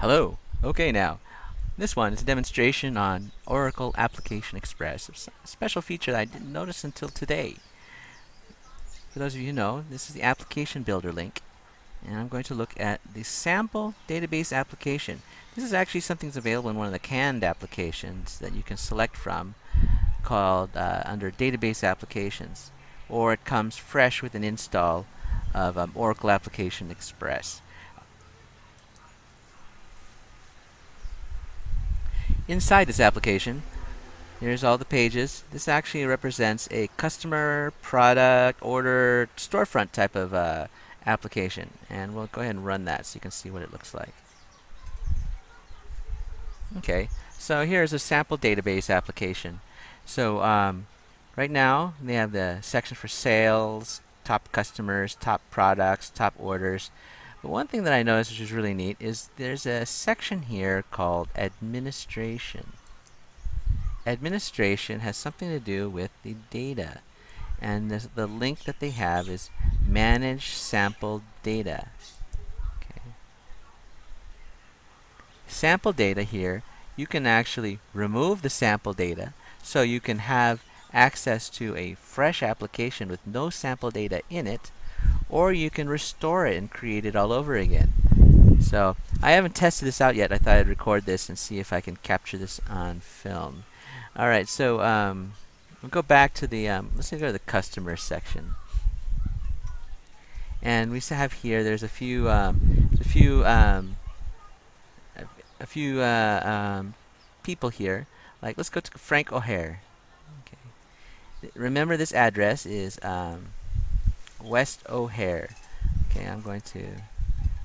Hello. Okay now. This one is a demonstration on Oracle Application Express. A special feature that I didn't notice until today. For those of you who know, this is the application builder link. And I'm going to look at the sample database application. This is actually something that's available in one of the canned applications that you can select from called uh, under database applications. Or it comes fresh with an install of um, Oracle Application Express. Inside this application, here's all the pages. This actually represents a customer, product, order, storefront type of uh, application. And we'll go ahead and run that so you can see what it looks like. Okay, so here's a sample database application. So um, right now, they have the section for sales, top customers, top products, top orders. But one thing that I noticed which is really neat is there's a section here called administration. Administration has something to do with the data. And the, the link that they have is manage sample data. Okay. Sample data here, you can actually remove the sample data so you can have access to a fresh application with no sample data in it or you can restore it and create it all over again. So I haven't tested this out yet. I thought I'd record this and see if I can capture this on film. All right, so um, we'll go back to the um, let's go to the customer section, and we have here. There's a few um, a few um, a, few uh, um, people here. Like let's go to Frank O'Hare. Okay, remember this address is um, West O'Hare. Okay, I'm going to,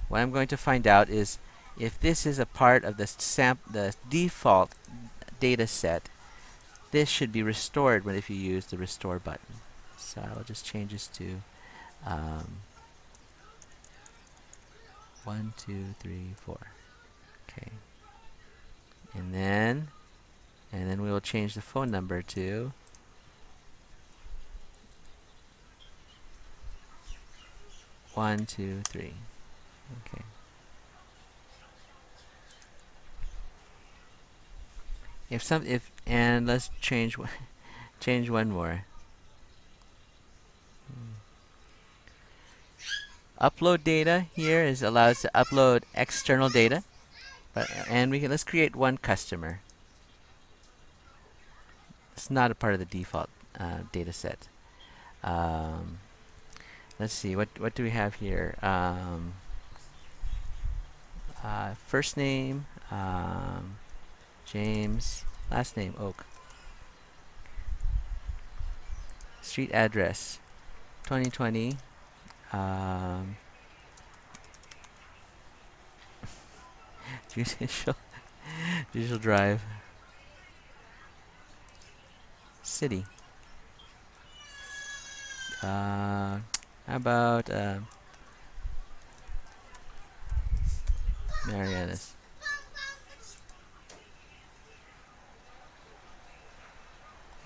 what I'm going to find out is if this is a part of the, samp the default data set, this should be restored when if you use the restore button. So I'll just change this to um, one, two, three, four. Okay. And then, and then we will change the phone number to One, two, three. Okay. If some, if, and let's change one, change one more. Upload data here is allows to upload external data, but and we can let's create one customer. It's not a part of the default uh, data set. Um, let's see what what do we have here? Um, uh, first name um, James last name Oak. Street address 2020 um, judicial judicial drive. City. Uh, how about uh, Marianas?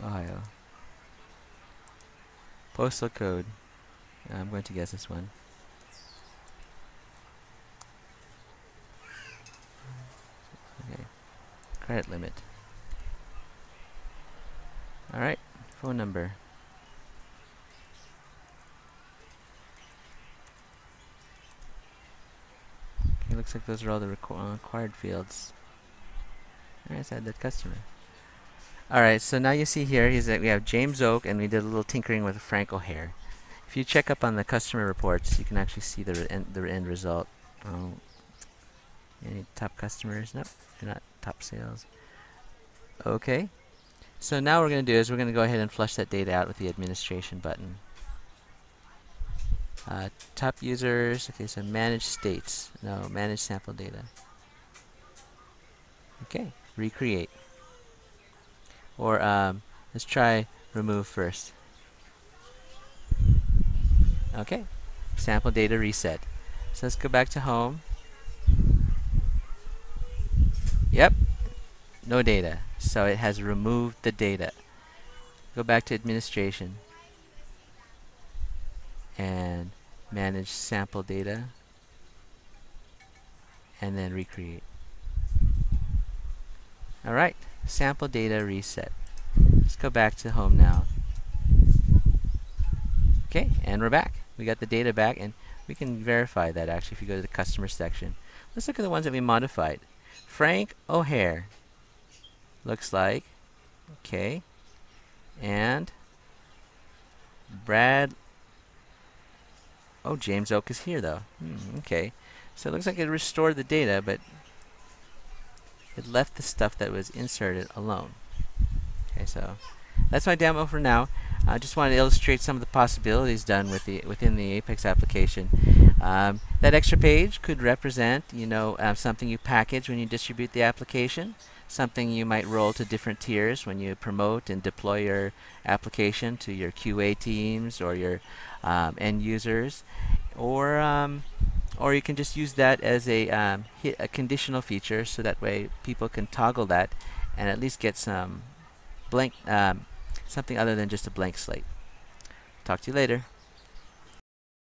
Ohio. Postal code. I'm going to guess this one. Okay. Credit limit. Alright. Phone number. Looks like those are all the requ uh, required fields. Alright, so add that customer. Alright, so now you see here is that we have James Oak and we did a little tinkering with Frank O'Hare. If you check up on the customer reports, you can actually see the end, the end result. Oh, any top customers? Nope, they're not top sales. Okay, so now what we're going to do is we're going to go ahead and flush that data out with the administration button. Uh, top users, okay, so manage states. No, manage sample data. Okay, recreate. Or um, let's try remove first. Okay, sample data reset. So let's go back to home. Yep, no data. So it has removed the data. Go back to administration and manage sample data and then recreate. All right, sample data reset. Let's go back to home now. Okay, and we're back. We got the data back, and we can verify that actually if you go to the customer section. Let's look at the ones that we modified. Frank O'Hare looks like, okay, and Brad. Oh, James Oak is here though. Hmm, okay, so it looks like it restored the data, but it left the stuff that was inserted alone. Okay, so that's my demo for now. I just wanted to illustrate some of the possibilities done with the within the Apex application. Um, that extra page could represent, you know, uh, something you package when you distribute the application, something you might roll to different tiers when you promote and deploy your application to your QA teams or your um, end users, or um, or you can just use that as a um, hit a conditional feature, so that way people can toggle that and at least get some blank um, something other than just a blank slate. Talk to you later.